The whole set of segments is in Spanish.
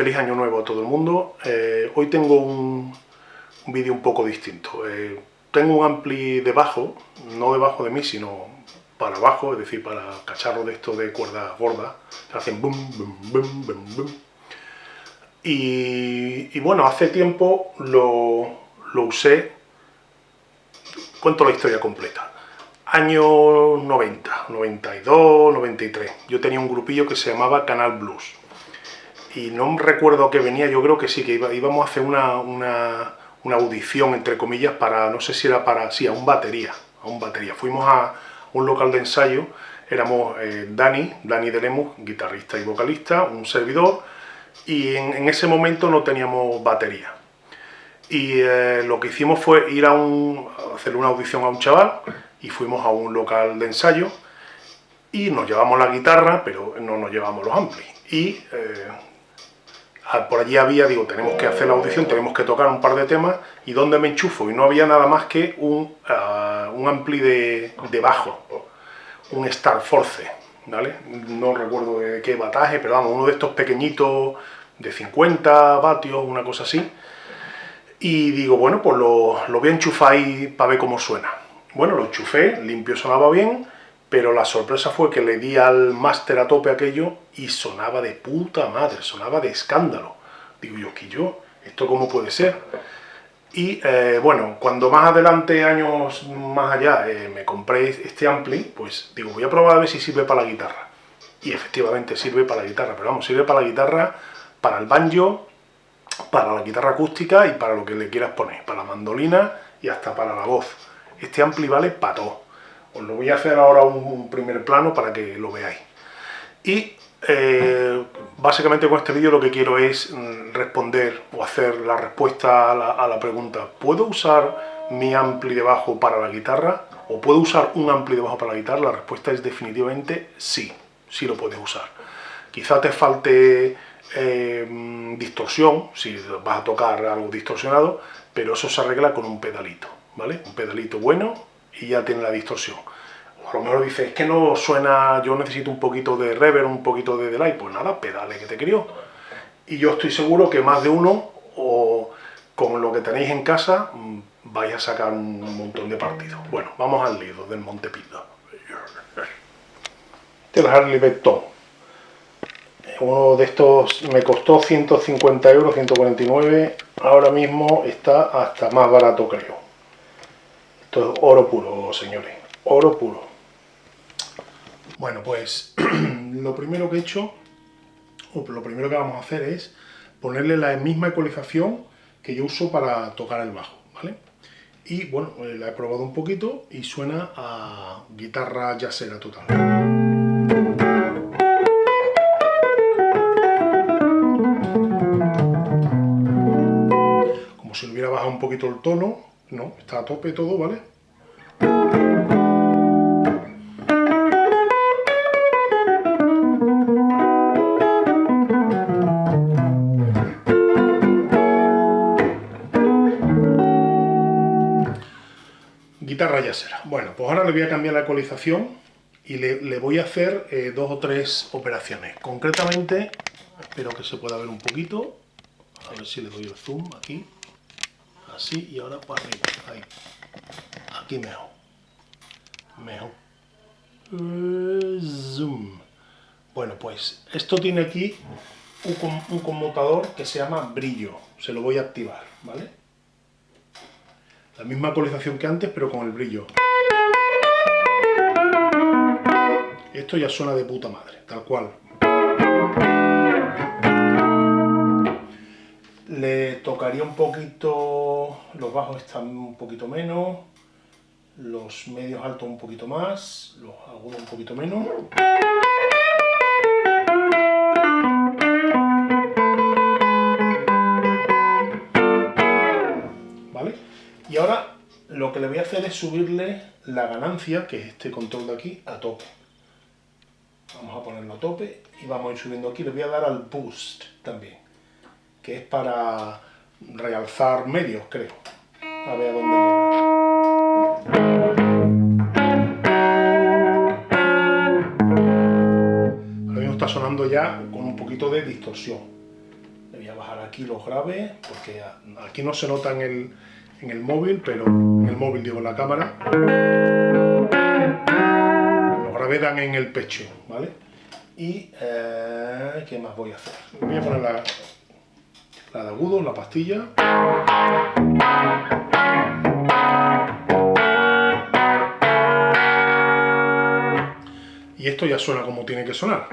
feliz año nuevo a todo el mundo. Eh, hoy tengo un, vídeo un poco distinto. Eh, tengo un ampli debajo, no debajo de mí, sino para abajo, es decir, para cacharro de esto de cuerda gorda. Se hacen bum, bum, bum, bum, bum. Y, bueno, hace tiempo lo, lo usé, cuento la historia completa. Año 90, 92, 93. Yo tenía un grupillo que se llamaba Canal Blues y no recuerdo que venía, yo creo que sí, que íbamos a hacer una, una, audición, entre comillas, para, no sé si era para, sí, a un batería, a un batería. Fuimos a un local de ensayo, éramos eh, Dani, Dani de Lemus, guitarrista y vocalista, un servidor, y en, ese momento no teníamos batería. Y eh, lo que hicimos fue ir a, un, hacer una audición a un chaval, y fuimos a un local de ensayo, y nos llevamos la guitarra, pero no nos llevamos los amplis. Y eh, por allí había, digo, tenemos que hacer la audición, tenemos que tocar un par de temas, ¿y dónde me enchufo? Y no había nada más que un, ah, un ampli de, bajo, un Star Force, ¿vale? No recuerdo de qué bataje, pero vamos, uno de estos pequeñitos de 50 vatios, una cosa así. Y digo, bueno, pues lo, lo voy a enchufar ahí para ver cómo suena. Bueno, lo enchufé, limpio sonaba bien, pero la sorpresa fue que le di al máster a tope aquello y sonaba de puta madre, sonaba de escándalo. Digo yo, ¿qué yo? ¿Esto cómo puede ser? Y eh, bueno, cuando más adelante, años más allá, eh, me compré este ampli, pues digo, voy a probar a ver si sirve para la guitarra. Y efectivamente sirve para la guitarra, pero vamos, sirve para la guitarra, para el banjo, para la guitarra acústica y para lo que le quieras poner, para la mandolina y hasta para la voz. Este ampli vale para todo. Os lo voy a hacer ahora un, primer plano para que lo veáis. Y eh, básicamente con este vídeo lo que quiero es mm, responder o hacer la respuesta a la, pregunta ¿Puedo usar mi ampli de bajo para la guitarra? ¿O puedo usar un ampli de bajo para la guitarra? La respuesta es definitivamente sí, sí lo puedes usar. Quizá te falte eh, distorsión, si vas a tocar algo distorsionado, pero eso se arregla con un pedalito, ¿vale? Un pedalito bueno y ya tiene la distorsión. O a lo mejor dices, es que no suena, yo necesito un poquito de reverb, un poquito de delay, pues nada, pedale que te crió. Y yo estoy seguro que más de uno, o con lo que tenéis en casa, mm, vais a sacar un montón de partidos. Bueno, vamos al lío del Montepildo. Este es el Harley Benton. Uno de estos me costó 150 euros, 149. Ahora mismo está hasta más barato creo. Oro puro, señores, oro puro. Bueno, pues lo primero que he hecho, o lo primero que vamos a hacer es ponerle la misma ecualización que yo uso para tocar el bajo, ¿vale? Y bueno, eh, la he probado un poquito y suena a guitarra jazzera total. Como si hubiera bajado un poquito el tono, no, está a tope todo, ¿vale? Guitarra yacera. Bueno, pues ahora le voy a cambiar la ecualización y le, voy a hacer eh, dos o tres operaciones. Concretamente, espero que se pueda ver un poquito, a ver si le doy el zoom aquí así y ahora para arriba, ahí. Aquí mejor. Mejor. Zoom. Bueno, pues esto tiene aquí un, conmutador que se llama brillo. Se lo voy a activar, ¿vale? La misma actualización que antes, pero con el brillo. Esto ya suena de puta madre, tal cual. Le tocaría un poquito, los bajos están un poquito menos, los medios altos un poquito más, los agudos un poquito menos. ¿Vale? Y ahora lo que le voy a hacer es subirle la ganancia, que es este control de aquí, a tope. Vamos a ponerlo a tope y vamos a ir subiendo aquí. Le voy a dar al boost también que es para realzar medios, creo. A ver a dónde Ahora mismo está sonando ya con un poquito de distorsión. aquí los graves, porque aquí no se nota en el, en el móvil, pero en el móvil digo en la cámara. Los graves dan en el pecho, ¿vale? Y, eh, ¿qué más voy a hacer? Voy a poner la, la de agudo, la pastilla. Y esto ya suena como tiene que sonar.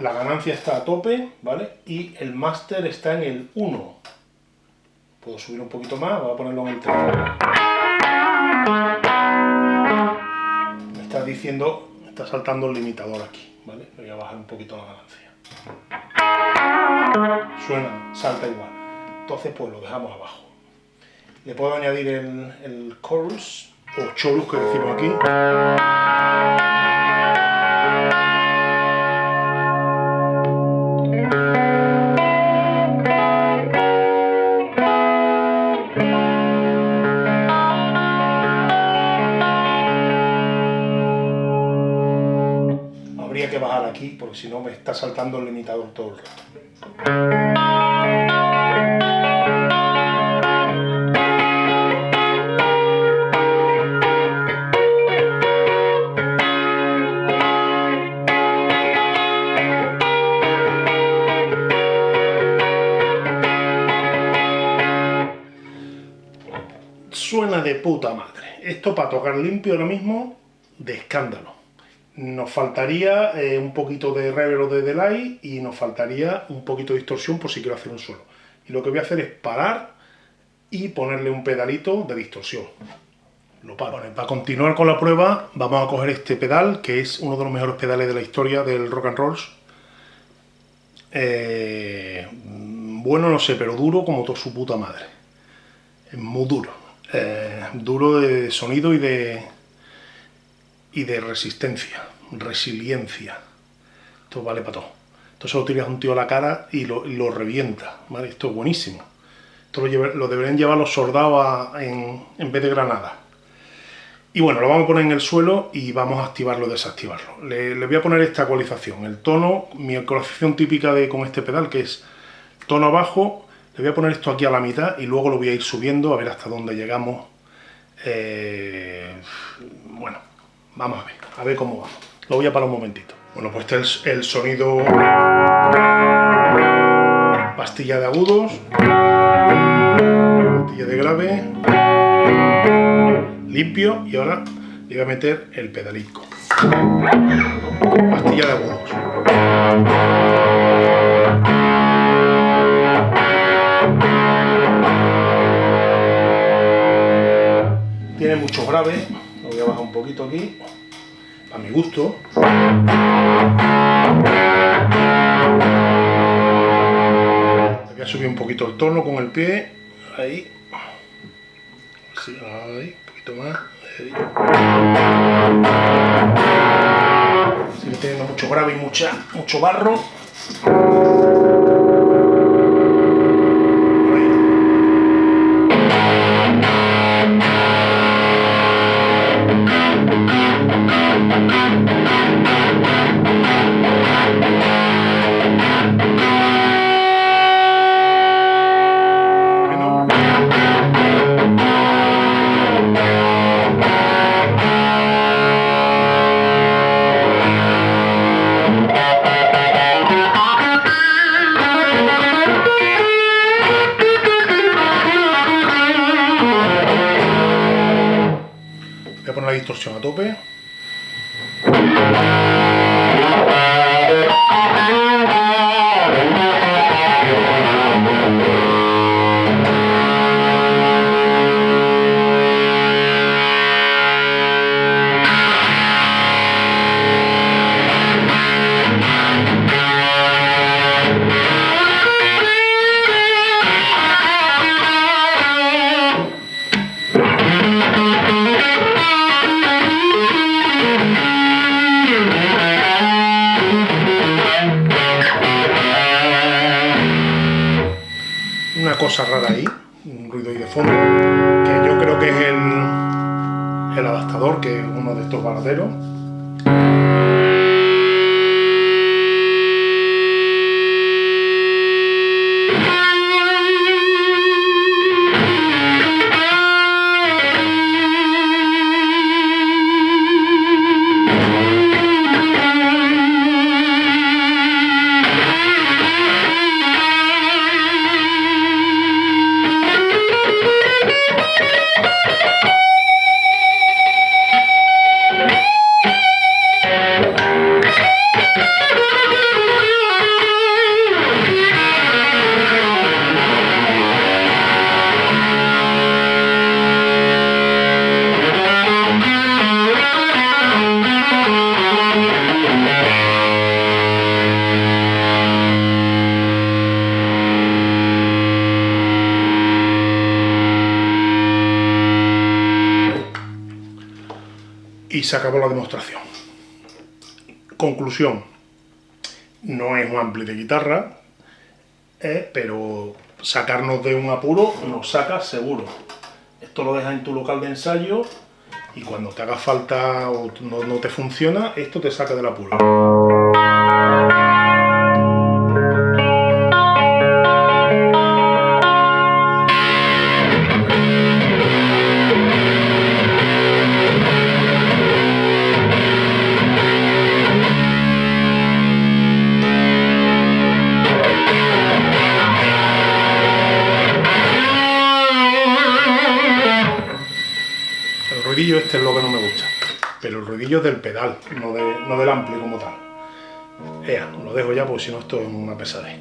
La ganancia está a tope, ¿vale? Y el máster está en el 1. Puedo subir un poquito más, voy a ponerlo en el 3. Me está diciendo, está saltando el limitador aquí, ¿vale? Voy a bajar un poquito la ganancia. Suena, salta igual. Entonces pues lo dejamos abajo. Le puedo añadir el, el chorus, o chorus que decimos aquí. Aquí porque si no me está saltando el limitador todo el rato. Suena de puta madre. Esto para tocar limpio ahora mismo, de escándalo. Nos faltaría eh, un poquito de reverb o de delay y nos faltaría un poquito de distorsión por si quiero hacer un solo. Y lo que voy a hacer es parar y ponerle un pedalito de distorsión. Lo paro. Para continuar con la prueba vamos a coger este pedal, que es uno de los mejores pedales de la historia del rock and roll. Eh, bueno, no sé, pero duro como toda su puta madre. Es muy duro. Eh, duro de sonido y de, y de resistencia, resiliencia. Esto vale para todo. Esto se lo tiras un tío a la cara y lo, revienta, ¿vale? Esto es buenísimo. Esto lo, deberían llevar los soldados en, vez de granada. Y bueno, lo vamos a poner en el suelo y vamos a activarlo desactivarlo. Le, le, voy a poner esta ecualización. El tono, mi ecualización típica de, con este pedal, que es tono abajo, le voy a poner esto aquí a la mitad y luego lo voy a ir subiendo a ver hasta dónde llegamos. Eh, bueno, vamos a ver, a ver cómo va. Lo voy a parar un momentito. Bueno, pues este es el sonido pastilla de agudos, pastilla de grave, limpio y ahora le voy a meter el pedalico. Pastilla de agudos. Tiene mucho grave, a bajar un poquito aquí, a mi gusto. Voy a subir un poquito el tono con el pie, ahí. Un poquito más. Sigue teniendo mucho grave y mucha, mucho barro. Cosa rara ahí, un ruido ahí de fondo, que yo creo que es el, el adaptador, que es uno de estos baladeros. Y se acabó la demostración. Conclusión, no es un ampli de guitarra, eh, pero sacarnos de un apuro nos saca seguro. Esto lo dejas en tu local de ensayo y cuando te haga falta o no, no te funciona, esto te saca del apuro. Pero el ruidillo es del pedal, no, de- no del ampli como tal. Ea, lo dejo ya porque si no esto es una pesadez.